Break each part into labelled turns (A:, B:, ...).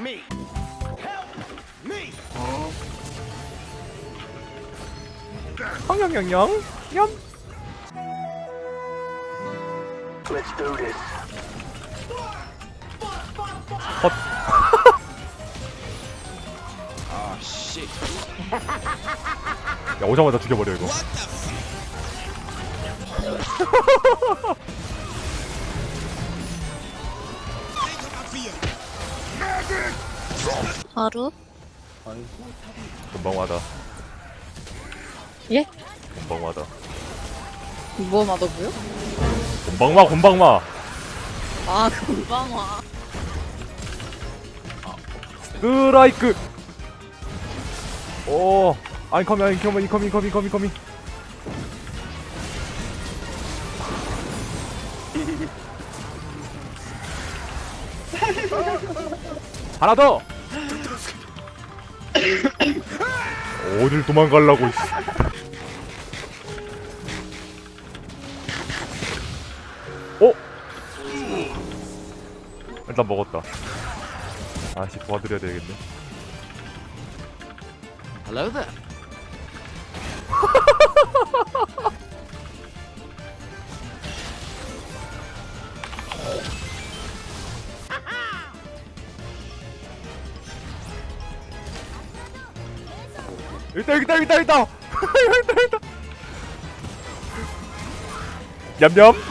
A: me. Help me.
B: 황영영영 염
A: Let's do this.
B: 헛.
A: Oh shit.
B: 야 오자마자 죽여버려 이거
C: 하루?
B: 금방 와다
C: 예?
B: 금방 와다
C: 뭐 맛없고요?
B: 금방 와 금방 와
C: 아 금방 와.
B: 스트라이크 오 아인커밍 아인커밍 인커밍 인커밍 인커밍 인커밍 하나 더 어딜 도망가려고 씨. 어? 일단 먹었다 아씨 도와드려야 되겠네
A: Hello there.
B: 여기다 여기다 여기다 여기다. 여기다 여기다. 냠냠.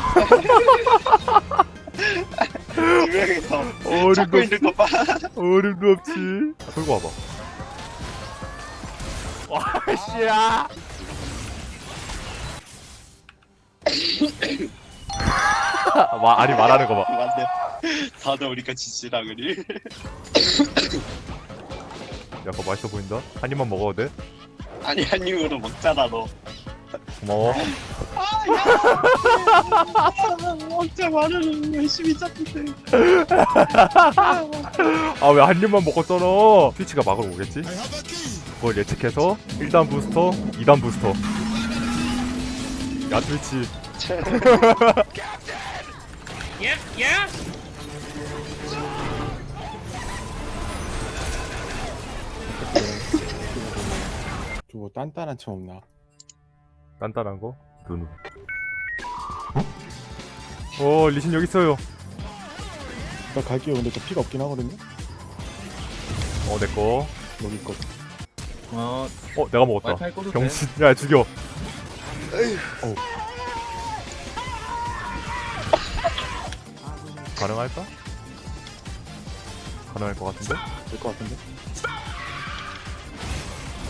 B: 어림도
D: 찾고 있는 거 봐.
B: 어림도 없지 들고 와봐. 와씨야. 와 아니 말하는 거봐.
D: 맞네. 다들 우리가 지지라 그리.
B: 야 그거 맛있어 보인다 한 입만 먹어도 돼?
D: 아니 한 입으로 먹잖아 너.
B: 고마워
D: 먹자 말을 열심히 잡는데.
B: 아왜 한 입만 먹었잖아 트위치가 막으러 오겠지? 그걸 예측해서 1단 부스터 2단 부스터 야 트위치
E: 저뭐 단단한 차 없나?
B: 단단한 거? 눈. 어 리신 여기 있어요.
E: 나 갈게요. 근데 저 피가 없긴 하거든요.
B: 어 내꺼.
E: 여기 있거
F: 어,
B: 어 내가 먹었다.
F: 와이파이 꺼도 돼?
B: 병신. 야 죽여.
E: 어우.
B: 가능할까? 가능할 것 같은데?
E: 될 것 같은데?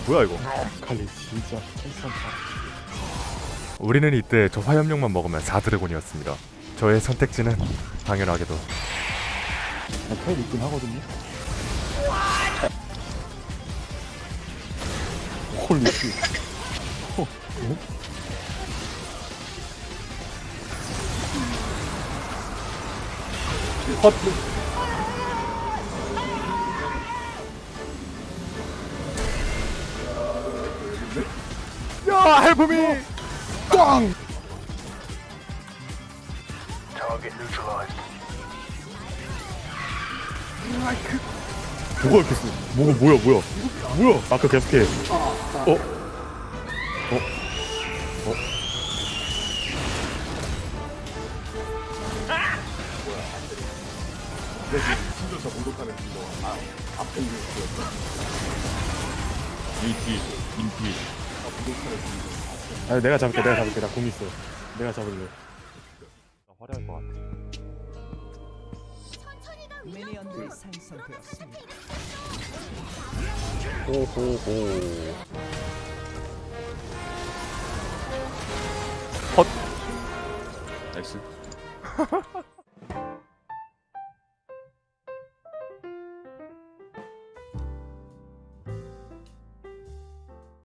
B: 뭐야 이거?
E: 칼리 진짜.
B: 우리는 이때 저 화염룡만 먹으면 4드래곤이었습니다. 저의 선택지는 당연하게도
E: 나 타일 있긴 하거든요. 홀리 씨. 어,
B: 야 헬프미.
E: 꽝!
A: Target neutralized.
B: 뭐가 이렇게 써? 뭐가 뭐야 뭐야? 뭐야? 아까 계속해. 어? 어? 어? 인기 인기
E: 아, 내가 잡을게. 내가 잡을게. 나 궁 있어. 내가 잡을래.
B: 화려할 것 같아.
G: minion들이 생성되었습니다.
B: 호호호. 헛.
F: nice.